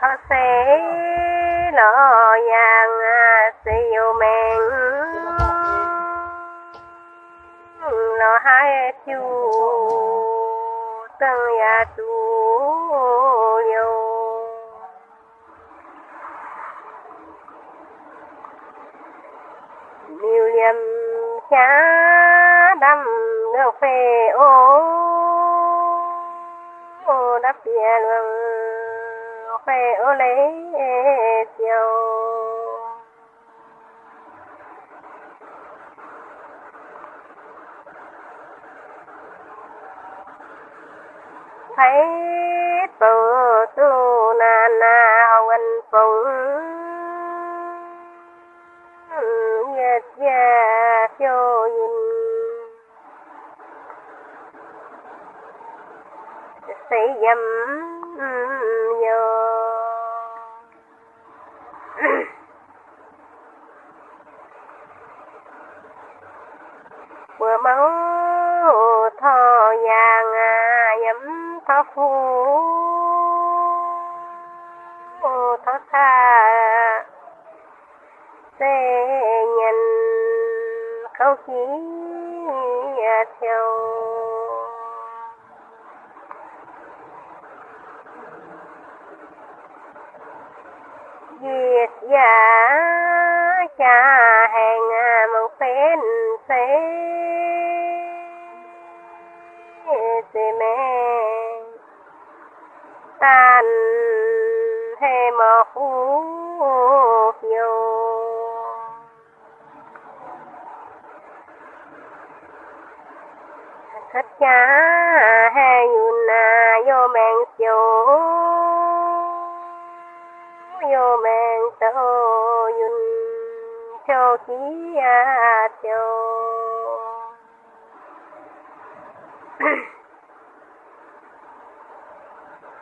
thọ sẽ lo yang siêu men lo hai chu tăng ya chú yêu nhiều liềm cha đâm nước phê ô đắp bia luôn phê ô lấy tiêu thấy bờ tu na na hवन phụng nhật gia cho nhìn. Xây dâm yo bữa máu thọ vàng à thọ phù. Thọ xa tê nhìn không khí à, theo hè mà khu phiêu thất cha hè yun na yo men chiều yo men to yun cho khí a cho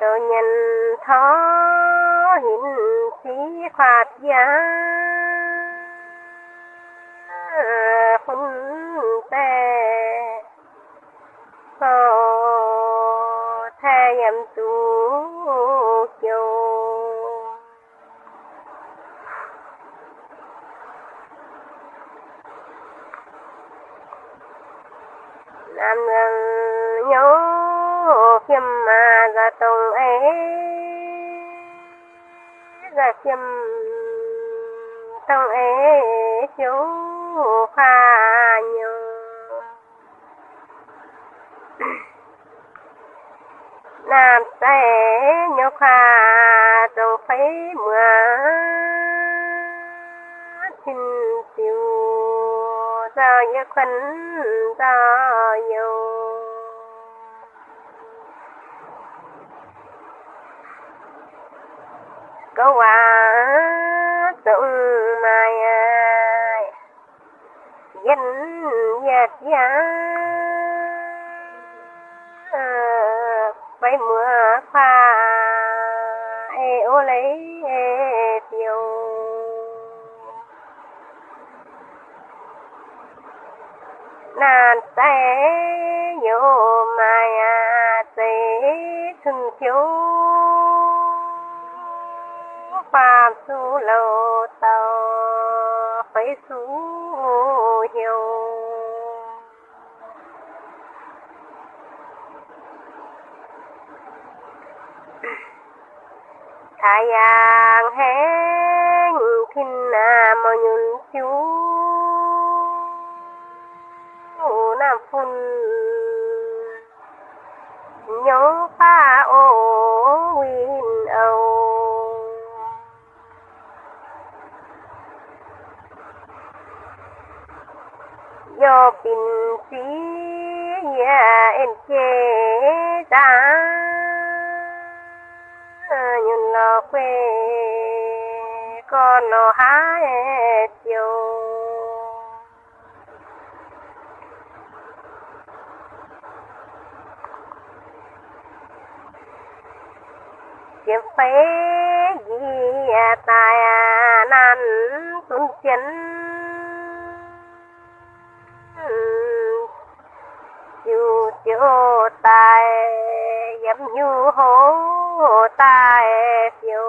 tôi nhìn khí khoát giá phun tè phò thay em tu kiều nam nhân nhớ phim mà ra tông ấy ra chiêm tông ấy chú pha nhớ nam tế nhớ pha trong phải mưa. Xin tiêu ra như khấn ra yêu có quả tụng mai danh nhạc giá bay mưa pha ê, ô lấy ê, tiêu. Nàn tay su lô tàu phải su hiểu hé kinh na à, mà nhún chú nam phun. Nhớ pha tình pin nhà em chế ta nhìn nó quê con nó hái chiều kiếm phế gì tài nan tuân chiến chiếu tài yếm nhu hố tài phiêu.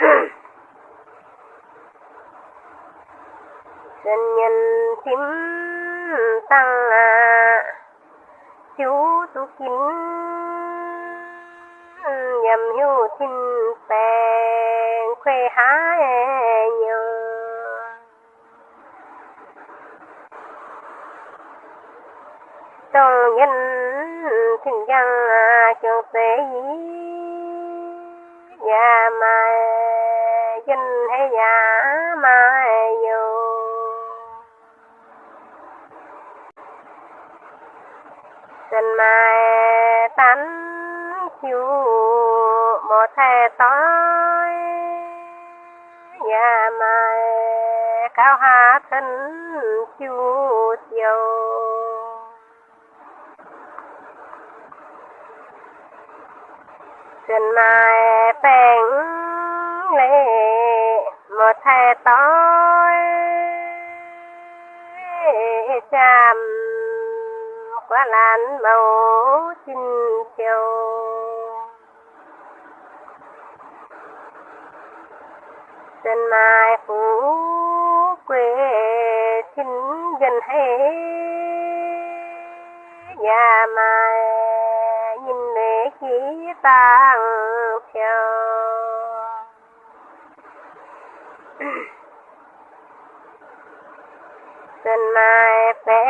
Dân nhân thím tăng à chiếu tu kín. Yếm nhu thím bèn khuê hái nhiều. Trong nhân thình dân trường tế nhà mà dân hay nhà mà nhiều dân mà tán chiu một thề tối. Nhà mà cao hạ thân chiu chiều. Dân mai bèn lệ một thẻ tối chạm qua làn màu xin chiều. Dân mai phú quê xin gần hay nhà mai khí tàng theo dân mai bé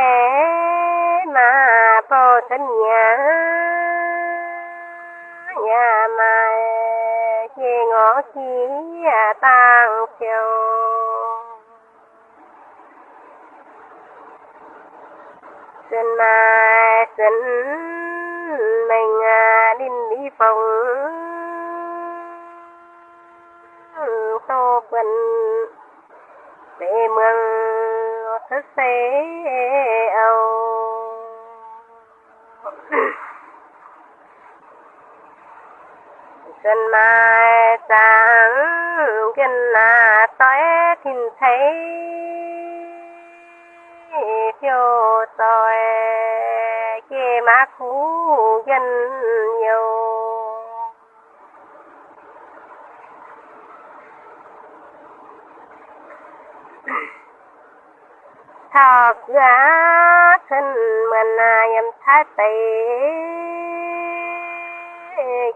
mà bồ thân nhà. Nhà mai chỉ ngõ khí tàng theo dân mai dân mình à, đinh đi phòng tô quần để mừng thức xế âu. Xuân mai sáng, gần là tối thìn thấy phiêu tôi kê má khu dân nhiều. Thật ra thân mình em thái tỷ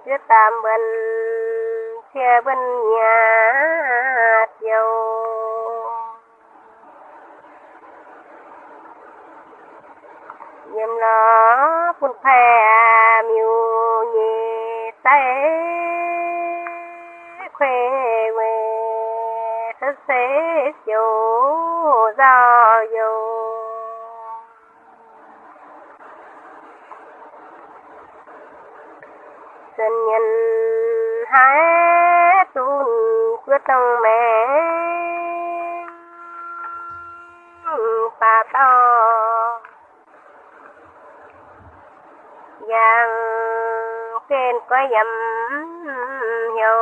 cứ tạm bên che bên nhà dầu nhầm nó quân phè miêu nhị tay khuê quê thất xế chiều do dù. Dân nhân hái tuôn quyết tâm mẹ ta to giang trên có dầm hiệu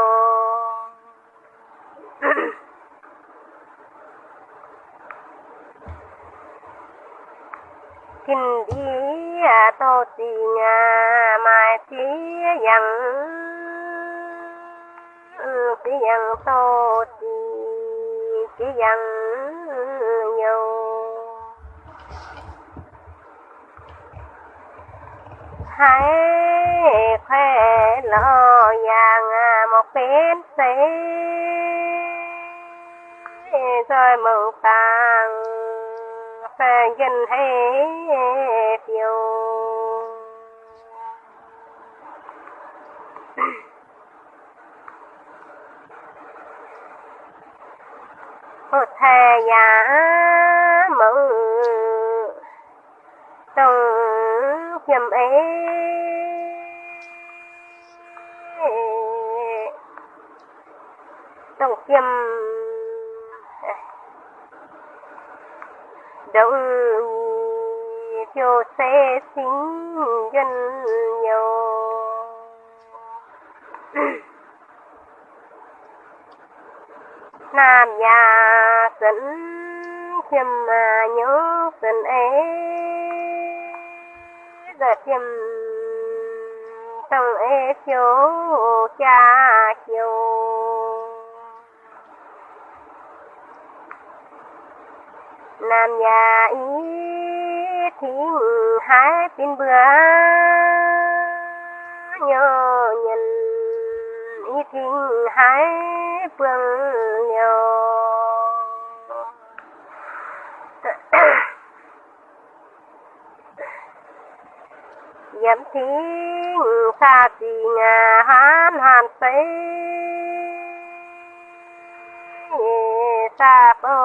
kinh đi à, tô tì nhà mai tí dặn. Tí dặn tô tì tí dặn nhiều hãy khoe lo vàng à, một bên xế. Rồi mừng tàng phê dân hay phiêu. Một thề giả mừng trong nhầm ấy trong nhầm đâu cho xe sinh dân nhiều. Nam nhà dẫn chiêm mà nhớ dẫn ấy giờ chiêm trong ấy thiếu cha chiếu nam nhà ý thính hai pin bữa. Nhớ nhân ý thính hai phương nhớ. Yếm thính xa gì ngà hán hàn xây sa bô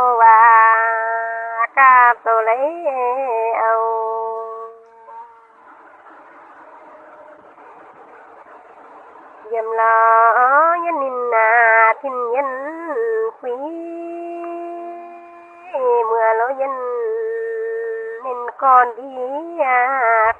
tôi lấy âu dầm lo nhân nhìn nà thiên nhân quý. Mưa lối nhân nên con đi à